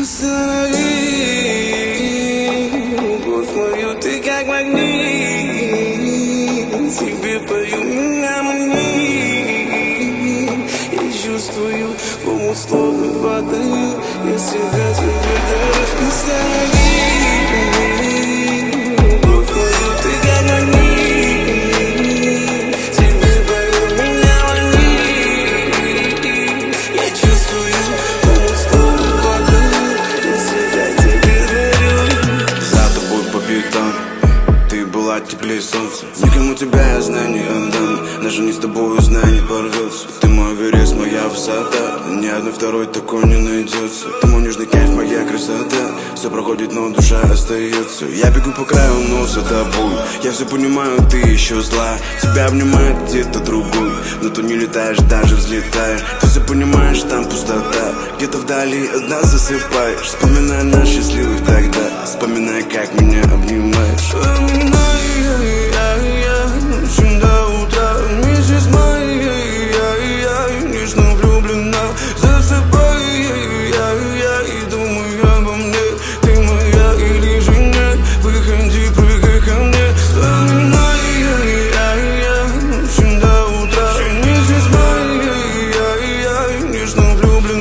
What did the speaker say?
Останови мою, ты как магнит Тебе пою меня манит Я чувствую, в омут словно падаю Я себя тебе дарю Останови теплее солнца. Никому тебя я знаю отдам. Даже не с тобой знаю не порвется. Ты мой верес, моя высота. Ни одной второй такой не найдется. Ты мой нежный кайф, моя красота. Все проходит, но душа остается Я бегу по краю, но за тобой. Я все понимаю, ты еще зла. Тебя обнимает где-то другой. Но ты не летаешь, даже взлетаешь. Ты все понимаешь, там пустота. Где-то вдали одна засыпаешь. Вспоминая нас счастливых тогда. Вспоминая, как меня обнимаешь blue